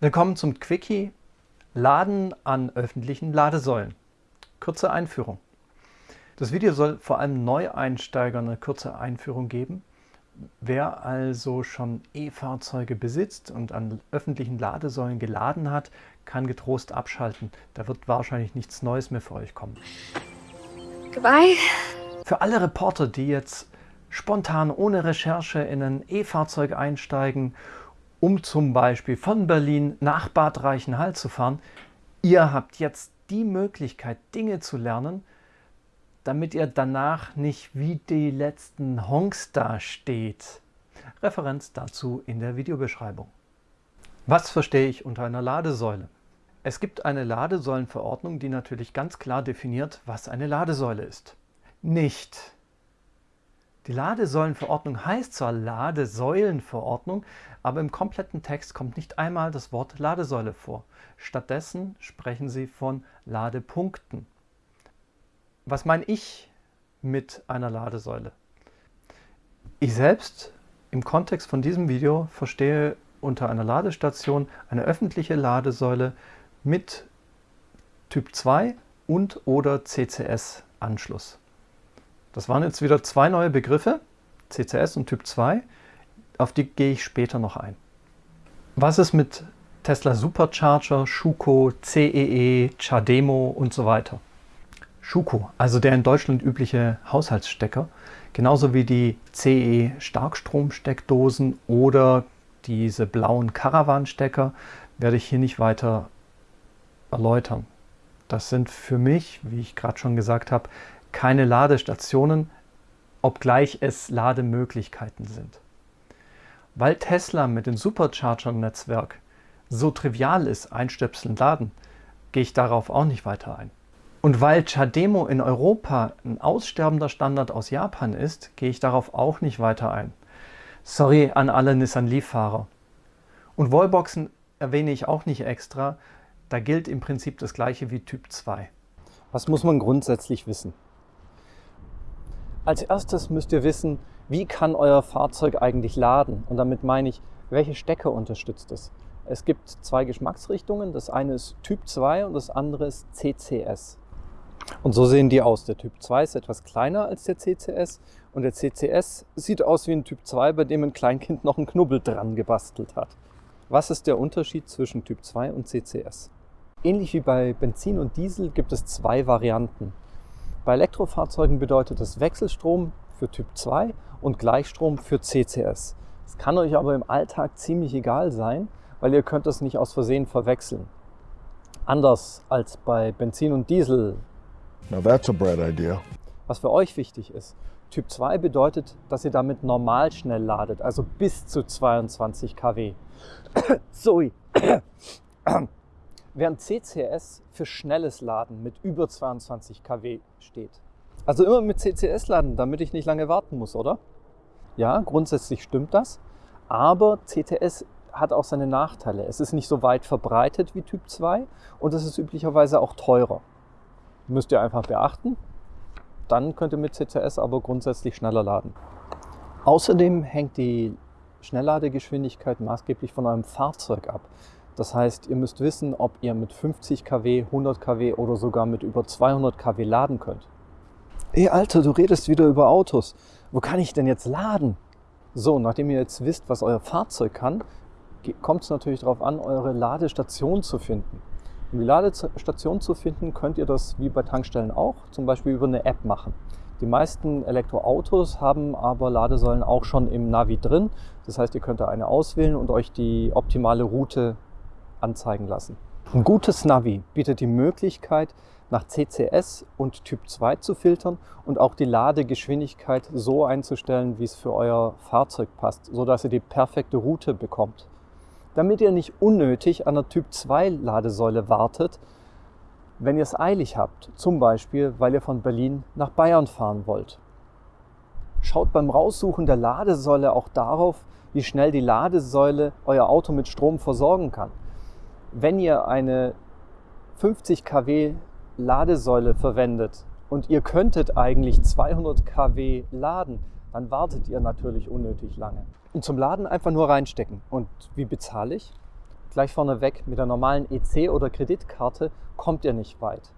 Willkommen zum Quickie Laden an öffentlichen Ladesäulen. Kurze Einführung. Das Video soll vor allem Neueinsteigern eine kurze Einführung geben. Wer also schon E-Fahrzeuge besitzt und an öffentlichen Ladesäulen geladen hat, kann getrost abschalten. Da wird wahrscheinlich nichts Neues mehr für euch kommen. Goodbye. Für alle Reporter, die jetzt spontan ohne Recherche in ein E-Fahrzeug einsteigen um zum Beispiel von Berlin nach Bad Reichenhall zu fahren. Ihr habt jetzt die Möglichkeit, Dinge zu lernen, damit ihr danach nicht wie die letzten Honks dasteht. Referenz dazu in der Videobeschreibung. Was verstehe ich unter einer Ladesäule? Es gibt eine Ladesäulenverordnung, die natürlich ganz klar definiert, was eine Ladesäule ist. Nicht die Ladesäulenverordnung heißt zwar Ladesäulenverordnung, aber im kompletten Text kommt nicht einmal das Wort Ladesäule vor. Stattdessen sprechen sie von Ladepunkten. Was meine ich mit einer Ladesäule? Ich selbst im Kontext von diesem Video verstehe unter einer Ladestation eine öffentliche Ladesäule mit Typ 2 und oder CCS-Anschluss. Das waren jetzt wieder zwei neue Begriffe, CCS und Typ 2. Auf die gehe ich später noch ein. Was ist mit Tesla Supercharger, Schuko, CEE, e, Chademo und so weiter? Schuko, also der in Deutschland übliche Haushaltsstecker, genauso wie die CE e Starkstromsteckdosen oder diese blauen Caravan-Stecker, werde ich hier nicht weiter erläutern. Das sind für mich, wie ich gerade schon gesagt habe, keine Ladestationen, obgleich es Lademöglichkeiten sind. Weil Tesla mit dem Supercharger-Netzwerk so trivial ist, einstöpseln, laden, gehe ich darauf auch nicht weiter ein. Und weil Chademo in Europa ein aussterbender Standard aus Japan ist, gehe ich darauf auch nicht weiter ein. Sorry an alle Nissan Leaf-Fahrer. Und Wallboxen erwähne ich auch nicht extra, da gilt im Prinzip das gleiche wie Typ 2. Was muss man grundsätzlich wissen? Als erstes müsst ihr wissen, wie kann euer Fahrzeug eigentlich laden? Und damit meine ich, welche Stecker unterstützt es? Es gibt zwei Geschmacksrichtungen. Das eine ist Typ 2 und das andere ist CCS. Und so sehen die aus. Der Typ 2 ist etwas kleiner als der CCS und der CCS sieht aus wie ein Typ 2, bei dem ein Kleinkind noch einen Knubbel dran gebastelt hat. Was ist der Unterschied zwischen Typ 2 und CCS? Ähnlich wie bei Benzin und Diesel gibt es zwei Varianten. Bei Elektrofahrzeugen bedeutet es Wechselstrom für Typ 2 und Gleichstrom für CCS. Es kann euch aber im Alltag ziemlich egal sein, weil ihr könnt es nicht aus Versehen verwechseln. Anders als bei Benzin und Diesel. Now that's a bright idea. Was für euch wichtig ist, Typ 2 bedeutet, dass ihr damit normal schnell ladet, also bis zu 22 kW. Sorry während CCS für schnelles Laden mit über 22 kW steht. Also immer mit CCS laden, damit ich nicht lange warten muss, oder? Ja, grundsätzlich stimmt das, aber CCS hat auch seine Nachteile. Es ist nicht so weit verbreitet wie Typ 2 und es ist üblicherweise auch teurer. Müsst ihr einfach beachten. Dann könnt ihr mit CCS aber grundsätzlich schneller laden. Außerdem hängt die Schnellladegeschwindigkeit maßgeblich von eurem Fahrzeug ab. Das heißt, ihr müsst wissen, ob ihr mit 50 kW, 100 kW oder sogar mit über 200 kW laden könnt. Ey Alter, du redest wieder über Autos. Wo kann ich denn jetzt laden? So, nachdem ihr jetzt wisst, was euer Fahrzeug kann, kommt es natürlich darauf an, eure Ladestation zu finden. Um die Ladestation zu finden, könnt ihr das wie bei Tankstellen auch, zum Beispiel über eine App machen. Die meisten Elektroautos haben aber Ladesäulen auch schon im Navi drin. Das heißt, ihr könnt da eine auswählen und euch die optimale Route anzeigen lassen. Ein gutes Navi bietet die Möglichkeit, nach CCS und Typ 2 zu filtern und auch die Ladegeschwindigkeit so einzustellen, wie es für euer Fahrzeug passt, sodass ihr die perfekte Route bekommt. Damit ihr nicht unnötig an der Typ 2 Ladesäule wartet, wenn ihr es eilig habt, zum Beispiel, weil ihr von Berlin nach Bayern fahren wollt. Schaut beim Raussuchen der Ladesäule auch darauf, wie schnell die Ladesäule euer Auto mit Strom versorgen kann wenn ihr eine 50 kW Ladesäule verwendet und ihr könntet eigentlich 200 kW laden, dann wartet ihr natürlich unnötig lange. Und zum Laden einfach nur reinstecken. Und wie bezahle ich? Gleich vorneweg, mit der normalen EC oder Kreditkarte kommt ihr nicht weit.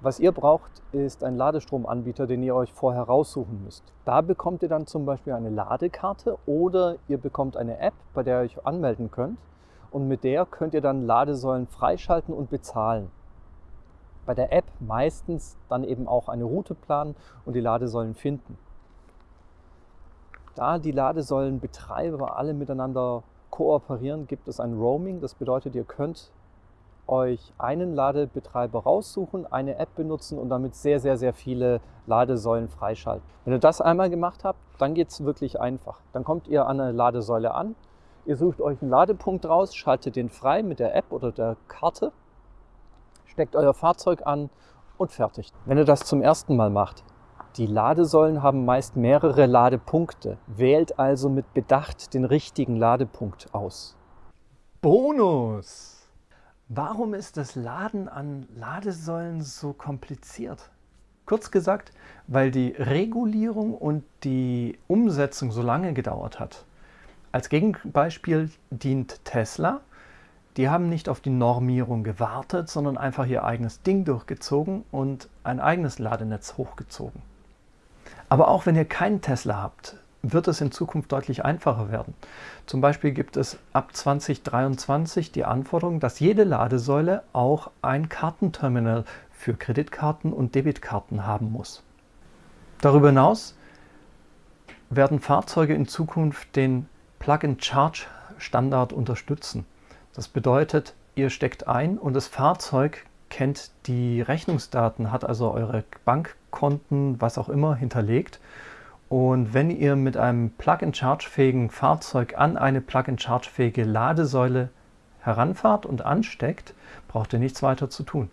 Was ihr braucht, ist ein Ladestromanbieter, den ihr euch vorher raussuchen müsst. Da bekommt ihr dann zum Beispiel eine Ladekarte oder ihr bekommt eine App, bei der ihr euch anmelden könnt. Und mit der könnt ihr dann Ladesäulen freischalten und bezahlen. Bei der App meistens dann eben auch eine Route planen und die Ladesäulen finden. Da die Ladesäulenbetreiber alle miteinander kooperieren, gibt es ein Roaming. Das bedeutet, ihr könnt euch einen Ladebetreiber raussuchen, eine App benutzen und damit sehr, sehr, sehr viele Ladesäulen freischalten. Wenn ihr das einmal gemacht habt, dann geht es wirklich einfach. Dann kommt ihr an eine Ladesäule an, ihr sucht euch einen Ladepunkt raus, schaltet den frei mit der App oder der Karte, steckt euer Fahrzeug an und fertig. Wenn ihr das zum ersten Mal macht, die Ladesäulen haben meist mehrere Ladepunkte. Wählt also mit Bedacht den richtigen Ladepunkt aus. Bonus! Warum ist das Laden an Ladesäulen so kompliziert? Kurz gesagt, weil die Regulierung und die Umsetzung so lange gedauert hat. Als Gegenbeispiel dient Tesla. Die haben nicht auf die Normierung gewartet, sondern einfach ihr eigenes Ding durchgezogen und ein eigenes Ladenetz hochgezogen. Aber auch wenn ihr keinen Tesla habt, wird es in Zukunft deutlich einfacher werden. Zum Beispiel gibt es ab 2023 die Anforderung, dass jede Ladesäule auch ein Kartenterminal für Kreditkarten und Debitkarten haben muss. Darüber hinaus werden Fahrzeuge in Zukunft den Plug-and-Charge-Standard unterstützen. Das bedeutet, ihr steckt ein und das Fahrzeug kennt die Rechnungsdaten, hat also eure Bankkonten, was auch immer, hinterlegt und wenn ihr mit einem Plug-and-Charge-fähigen Fahrzeug an eine Plug-and-Charge-fähige Ladesäule heranfahrt und ansteckt, braucht ihr nichts weiter zu tun.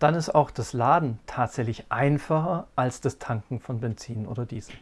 Dann ist auch das Laden tatsächlich einfacher als das Tanken von Benzin oder Diesel.